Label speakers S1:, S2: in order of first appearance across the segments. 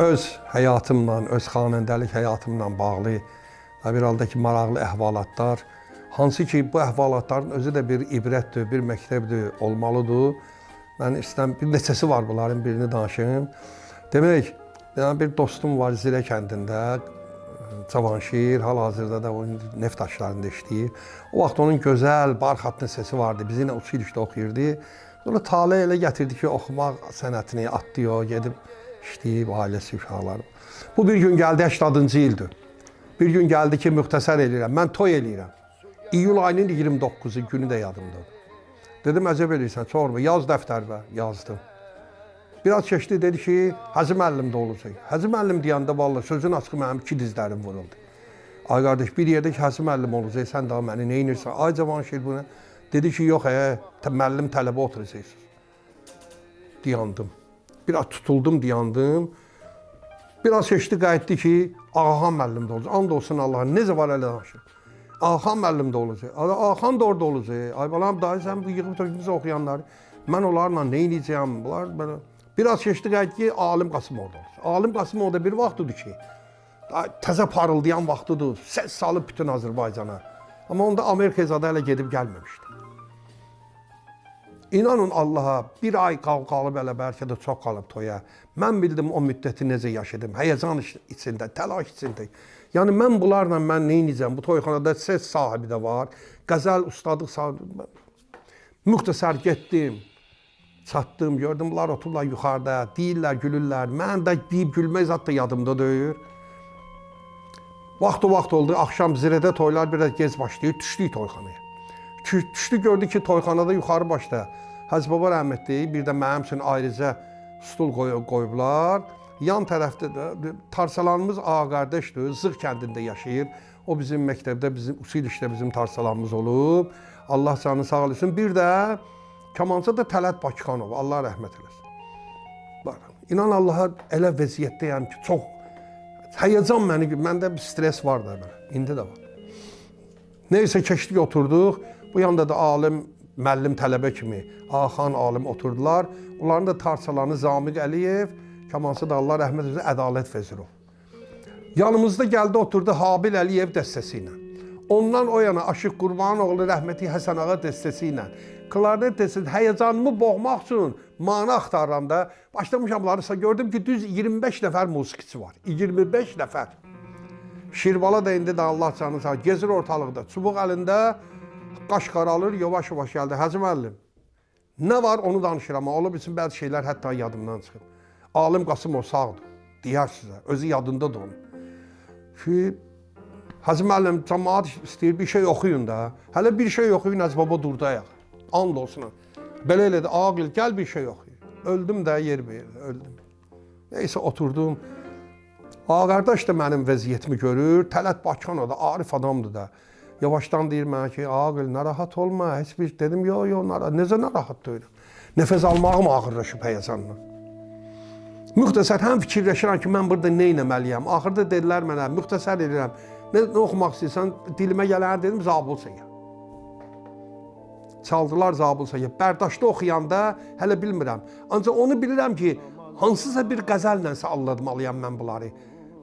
S1: öz həyatımla, öz xanəndəlik həyatımla bağlı bir halda ki, maraqlı əhvalatlar, hansı ki, bu əhvalatların özü də bir ibrətdir, bir məktəbdir, olmalıdır. Mən istəyirəm, bir neçəsi var bunların, birini danışım. Demək, yəni bir dostum var Zirə kəndində, Cavanşir, hal-hazırda da o neft daşlarında işləyir. O vaxt onun gözəl, barxatlı səsi vardı. Bizi ilə Uçilişdə oxuyurdu. Sonra tale elə gətirdi ki, oxumaq sənətini atlıyor, gedib işləyib ailəsi, uşaqları. Bu bir gün gəldi 80-cı ildir. Bir gün gəldi ki, müxtəsər eləyirəm. Mən toy eləyirəm. İyul ayının 29-u günü də yadımdadır. Dedim, əcəb eləyirsən, sorma, yaz dəftərinə yazdım. Biraz keçdi, dedi ki, Hacı müəllim də olacaq. Hacı müəllim deyəndə vallahi sözün açığı mənim iki dizlərim vuruldu. Ay qardaş, bir yerdə ki, Hacı müəllim olacaq, sən daha məni nə edirsən? Ay Cavanşir bunu. Dedi ki, yox, ə, müəllim tələbə oturacaqsınız. Dayandım. Biraz tutuldum, dayandım. Biraz keçdi, qayıtdı ki, Ağaxan müəllim də olacaq. And olsun Allaha, necə var elə danışır. Ağaxan müəllim də olacaq. Ağaxan da orada olacaq. Ay balam, dayı sən bu yığıb tökmüş oxuyanları. Mən onlarla nə edəcəyəm? Bunlar belə Biraz keçdi qayıtdı ki, Alim Qasımov da olacaq. Alim Qasımov da bir vaxtıdır ki, təzə parıldayan vaxtıdır. Səs salıb bütün Azərbaycana. Amma onda Amerika zadə hələ gedib gəlməmişdi. İnanın Allaha, bir ay qalıb elə bəlkə də çox qalıb toya. Mən bildim o müddəti necə yaşadım. Həyəcan içində, təlaş içində. Yəni mən bunlarla mən nə edəcəm? Bu toyxanada ses sahibi də var, qəzəl ustadlıq sahibi. Müxtəsər getdim. Çatdım, gördüm bunlar otururlar yuxarıda, deyirlər, gülürlər. Mən də deyib gülmək zat da yadımda deyil. Vaxt o vaxt oldu, axşam zirədə toylar biraz gec başlayır, düşdük toyxanaya. Düşdü gördü ki, toyxanada yuxarı başda Hacı Baba rəhmətli bir də mənim üçün ayrıca stul qoy qoyublar. Yan tərəfdə də tarsalanımız ağa qardaşdır, Zığ kəndində yaşayır. O bizim məktəbdə, bizim usul işdə bizim tarsalanımız olub. Allah canı sağ olsun. Bir də kamança da Tələt Bakıxanov, Allah rəhmət eləsin. Bax, inan Allaha elə vəziyyətdəyəm ki, çox həyəcan məni, məndə bir stres var da belə. İndi də var. Nəysə keçdik, oturduq. Bu yanda da alim, müəllim, tələbə kimi Axan alim oturdular. Onların da tarçalanı Zamiq Əliyev, kamançı da Allah rəhmət eləsin, Ədalət Vezirov. Yanımızda gəldi, oturdu Habil Əliyev dəstəsi ilə. Ondan o yana Aşıq Qurbanoğlu rəhməti Həsən ağa dəstəsi ilə klarnet dəstəsi həyəcanımı boğmaq üçün mana axtarıram da başlamışam bunları gördüm ki, düz 25 nəfər musiqiçi var. 25 nəfər. Şirvala da indi də Allah canı sağ gezir ortalıqda. Çubuq əlində qaş qaralır, yavaş-yavaş gəldi. Hacı müəllim, nə var onu danışıram. Ola bilsin bəzi şeylər hətta yadımdan çıxıb. Alim Qasımov sağdır. Deyər sizə, özü yadındadır onun. Ki Hacı müəllim, cəmaat istəyir bir şey oxuyun da. Hələ bir şey oxuyun, Hacı baba durdu ayaq. And olsun. Belə elədi, Aqil gəl bir şey oxuy. Öldüm də yer verir, öldüm. Neysə oturdum. Ağa qardaş da mənim vəziyyətimi görür. Tələt Bakıxanov da arif adamdır da. Yavaşdan deyir mənə ki, Aqil narahat olma, heç bir dedim, yo yo, narahat. Necə narahat deyirəm? Nəfəs almağım ağırlaşıb həyəcanla. Müxtəsər həm fikirləşirəm ki, mən burada nə etməliyəm? Axırda dedilər mənə, müxtəsər edirəm. Nə, nə oxumaq istəyirsən? Dilimə gələn dedim, Zabul Səyyah. Çaldılar Zabul Səyyah. Bərdاشda oxuyanda hələ bilmirəm. Ancaq onu bilirəm ki, hansısa bir qəzəllə sallatmalıyam mən bunları.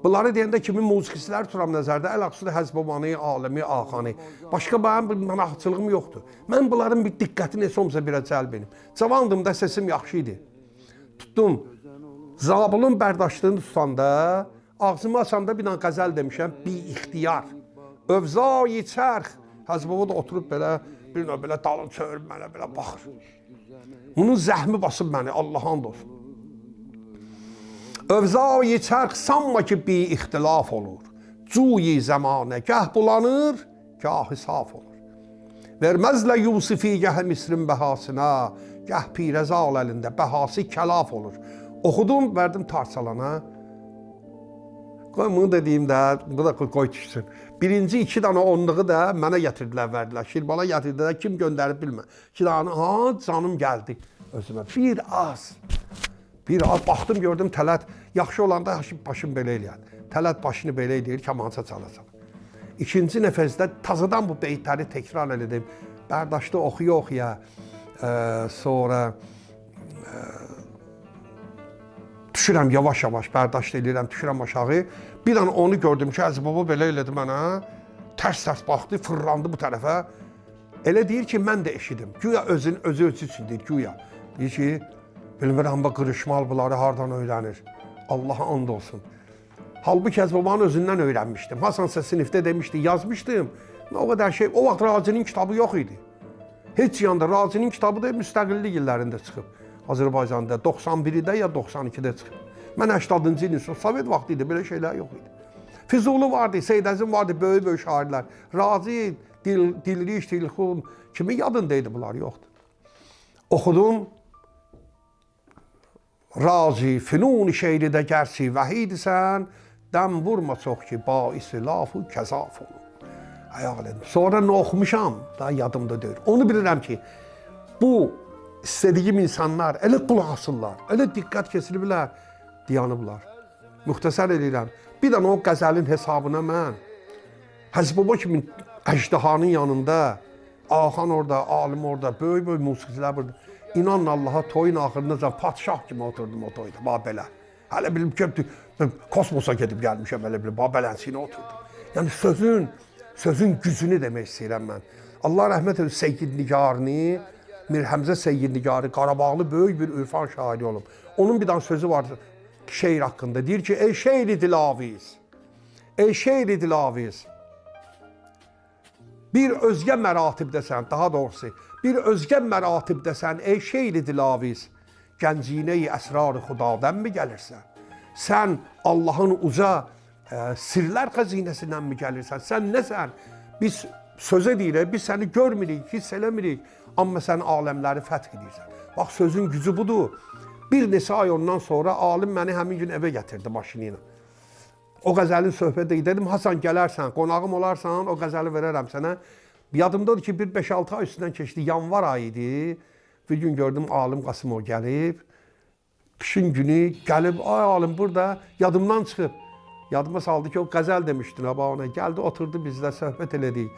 S1: Bunları deyəndə kimi musiqiçilər tuturam nəzərdə, əlaqəsi Həzbabanı, Alimi, Axanı. Başqa mənim bir mənaqçılığım yoxdur. Mən bunların bir diqqətini heç olmasa birə cəlb edim. Cavandım da səsim yaxşı idi. Tutdum. Zabulun bərdاشlığını tutanda, ağzımı açanda bir dənə qəzəl demişəm, bi ixtiyar. Övzai çərx. Həzbaba da oturub belə bir növ belə dalın çövürüb mənə belə baxır. Bunun zəhmi basıb məni, Allah and olsun. Övzai çərx sanma ki, bi ixtilaf olur. Cuyi zəmanə gəh bulanır, gahı saf olur. Verməzlə Yusifi gəh Misrin bəhasına, gəh pirəzal əlində bəhası kəlaf olur. Oxudum, verdim tarçalana. Qoy bunu da deyim də, bu da qoy düşsün. Birinci iki dana onluğu da mənə gətirdilər, verdilər. Şirbala gətirdilər, kim göndərib bilmə. İki dana, ha, canım gəldi özümə. Bir az. Bir az baxdım, gördüm Tələt yaxşı olanda başım belə eləyər. Tələt başını belə eləyir, kamança çalacaq. İkinci nəfəsdə tazadan bu beytləri təkrar elədim. Bərdاشda oxuya-oxuya, e, sonra e, Düşürəm yavaş-yavaş, bərdaşt edirəm, düşürəm aşağı. Bir an onu gördüm ki, Əziz baba belə elədi mənə. Tərs-tərs baxdı, fırlandı bu tərəfə. Elə deyir ki, mən də eşidim. Güya özün özü özü üçün deyir, güya. Deyir ki, bilmirəm bu qırışmal bunları hardan öyrənir. Allaha and olsun. Halbuki Əziz babanın özündən öyrənmişdim. Hasansa sinifdə demişdi, yazmışdım. O qədər şey, o vaxt Razinin kitabı yox idi. Heç yanda Razinin kitabı da müstəqillik illərində çıxıb. Azərbaycanda 91-də ya 92-də çıxıb. Mən 80-cı ilin Sovet vaxtı idi, belə şeylər yox idi. Füzuli vardı, Seyid Əzim vardı, böyük-böyük şairlər. Razi, Dil, Dilriş, Dilxun, kimi yadındaydı bunlar, yoxdur. Oxudum. Razi, fünun şeiridə gərsi vəhidisən, dəm vurma çox ki, baisi lafu kəzaf olur. Ayaq elədim. Sonra nə oxumuşam, daha yadımda deyil. Onu bilirəm ki, bu istədiyim insanlar elə qulaq asırlar, elə diqqət keçiriblər, dayanıblar. Müxtəsər eləyirəm. Bir dənə o qəzəlin hesabına mən Həzb Baba kimi əjdahanın yanında, Axan orada, alim orada, böyük-böyük musiqicilər burada. İnanın Allaha toyun axırında padşah kimi oturdum o toyda, bax. Hələ bilim ki, kosmosa gedib gəlmişəm, elə bilim, bax belənsinə oturdum. Yəni sözün, sözün gücünü demək istəyirəm mən. Allah rəhmət etsin Seyyid Nigarını, Mir Həmzə Seyyid Nigarı Qarabağlı böyük bir ürfan şairi olub. Onun bir dənə sözü var şeir haqqında. Deyir ki, ey şeiri dilaviz, ey şeiri dilaviz, bir özgə məratibdəsən, daha doğrusu, bir özgə məratibdəsən, ey şeiri dilaviz, gənciyinəyi əsrar-ı xudadan mı gəlirsən? Sən Allahın uca ə, sirlər xəzinəsindən mi gəlirsən? Sən nəsən? Biz sözə deyirik, biz səni görmürük, hiss eləmirik, amma sən aləmləri fəth edirsən. Bax sözün gücü budur. Bir neçə ay ondan sonra alim məni həmin gün evə gətirdi maşını ilə. O qəzəlin söhbəti dedim, Hasan gələrsən, qonağım olarsan, o qəzəli verərəm sənə. Yadımdadır ki, bir 5-6 ay üstündən keçdi, yanvar ayı idi. Bir gün gördüm alim Qasımov gəlib. Qışın günü gəlib, ay alim burada yadımdan çıxıb. Yadıma saldı ki, o qəzəl demişdin ha ona. Gəldi, oturdu bizlə söhbət elədik.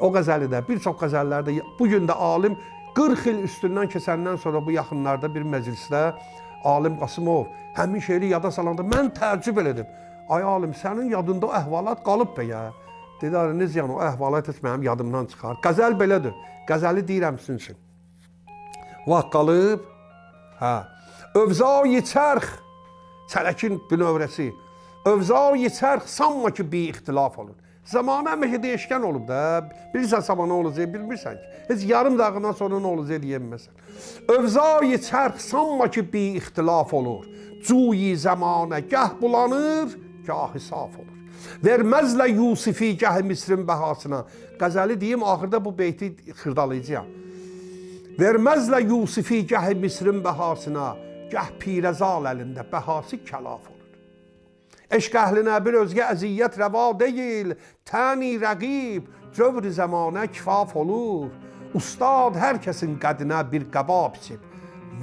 S1: O qəzəli də, bir çox qəzəllərdə bu gün də alim 40 il üstündən keçəndən sonra bu yaxınlarda bir məclisdə alim Qasımov həmin şeiri yada salanda mən təəccüb elədim. Ay alim, sənin yadında o əhvalat qalıb be ya. Dedi, necə yəni o əhvalat heç mənim yadımdan çıxar. Qəzəl belədir. Qəzəli deyirəm sizin üçün. Vaxt qalıb, hə. Övzai çərx, çələkin bünövrəsi. Övzai çərx sanma ki, bir ixtilaf olur. Zamanı həmişə dəyişkən olub da. Bilirsən sabah nə olacaq, bilmirsən ki. Heç yarım dəqiqədən sonra nə olacaq deyəməsən. Övzai çərx sanma ki, bir ixtilaf olur. Cuyi zamanə gəh bulanır, gahı saf olur. Verməzlə Yusifi gəh Misrin bəhasına. Qəzəli deyim, axırda bu beyti xırdalayacağam. Verməzlə Yusifi gəh Misrin bəhasına, gəh Pirəzal əlində bəhası kəlaf olur. Eşq əhlinə bir özgə əziyyət rəva deyil, təni rəqib, cövr zəmanə kifaf olur. Ustad hər kəsin qədinə bir qəba biçib.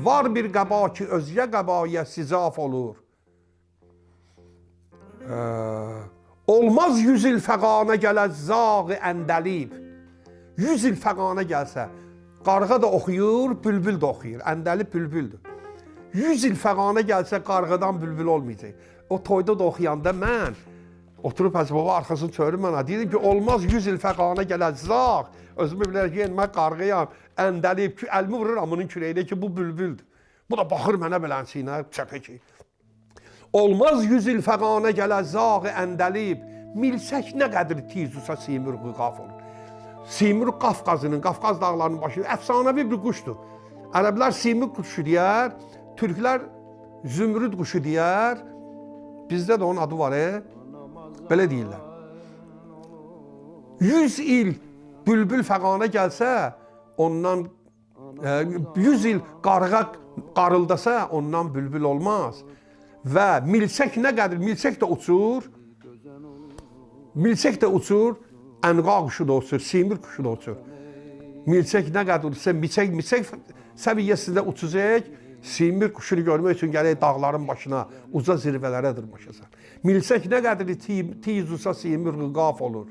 S1: Var bir qəba ki, özgə qəbaya sizaf olur. Olmaz yüz il fəqana gələ zağı əndəlib. Yüz il fəqana gəlsə, qarğa da oxuyur, bülbül də oxuyur. Əndəlib bülbüldür. Yüz il fəqana gəlsə, qarğadan bülbül olmayacaq. O toyda da oxuyanda mən oturub Hacı baba arxasını çörüm mənə. Deyirdim ki, olmaz 100 il fəqana gələcək. Özümü bilər ki, mən qarğıyam, əndəlib ki, əlimi vurur amının kürəyinə ki, bu bülbüldür. Bu da baxır mənə belənçiyinə, çəpə ki. Olmaz 100 il fəqana gələcək əndəlib. Milsək nə qədər tizusa simur qaf olur. Simur Qafqazının, Qafqaz dağlarının başı əfsanəvi bir quşdur. Ərəblər simur quşu deyər, türklər zümrüd quşu deyər. Bizdə də onun adı var, e? Belə deyirlər. 100 il bülbül fəqana gəlsə, ondan e, 100 il qarğa qarıldasa, ondan bülbül olmaz. Və milçək nə qədər, milçək də uçur. Milçək də uçur, ənqa quşu da uçur, simir quşu da uçur. Milçək nə qədər uçsa, milçək, milçək səviyyəsində uçacaq, simir quşunu görmək üçün gələk dağların başına, uca zirvələrə dırmaşasan. Milçək nə qədər tiz uça simir qaf olur.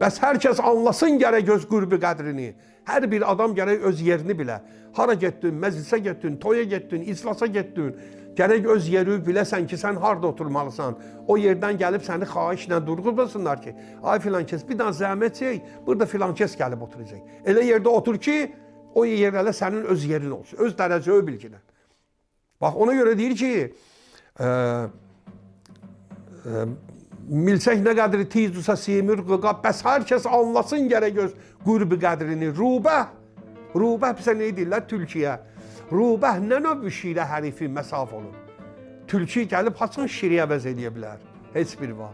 S1: Bəs hər kəs anlasın gərək göz qürbi qədrini. Hər bir adam gərək öz yerini bilə. Hara getdin, məclisə getdin, toya getdin, islasa getdin. Gərək öz yeri biləsən ki, sən harda oturmalısan. O yerdən gəlib səni xahişlə durğuzmasınlar ki, ay filan kəs bir dənə zəhmət çək, burada filan kəs gəlib oturacaq. Elə yerdə otur ki, o yerlərə sənin öz yerin olsun, öz dərəcəyi bilginən. Bax ona görə deyir ki, ə, ə, milçək nə qədri tizdusa simir qıqa, bəs hər kəs anlasın gərək öz qurbi qədrini. Rubə, rubə bizə nə deyirlər tülkiyə? Rubə nə növ şirə hərifi məsaf olur. Tülki gəlib haçan şiri əvəz eləyə bilər? Heç bir var.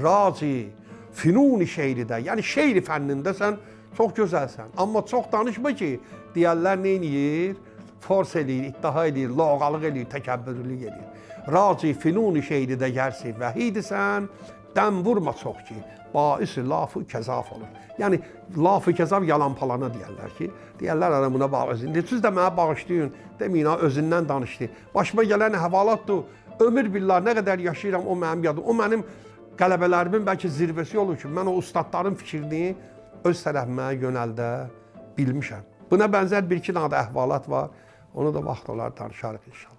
S1: Raci, finuni şeiridə, yəni şeiri fənnində sən çox gözəlsən. Amma çox danışma ki, deyərlər nə eləyir? Fors eləyir, iddia eləyir, loğalıq eləyir, təkəbbürlük eləyir. Raci finuni şeiridə gərsi vəhidisən, dəm vurma çox ki, baisi lafı kəzaf olur. Yəni lafı kəzaf yalan palana deyərlər ki, deyərlər ara buna bağışlayın. Siz də mənə bağışlayın, deməyin özündən danışdı. Başıma gələn əhvalatdır. Ömür billah nə qədər yaşayıram o mənim yadım. O mənim qələbələrimin bəlkə zirvəsi olur ki, mən o ustadların fikrini öz tərəfimə yönəldə bilmişəm. Buna bənzər bir iki dənə də əhvalat var. Onu da vaxt olar danışarıq inşallah.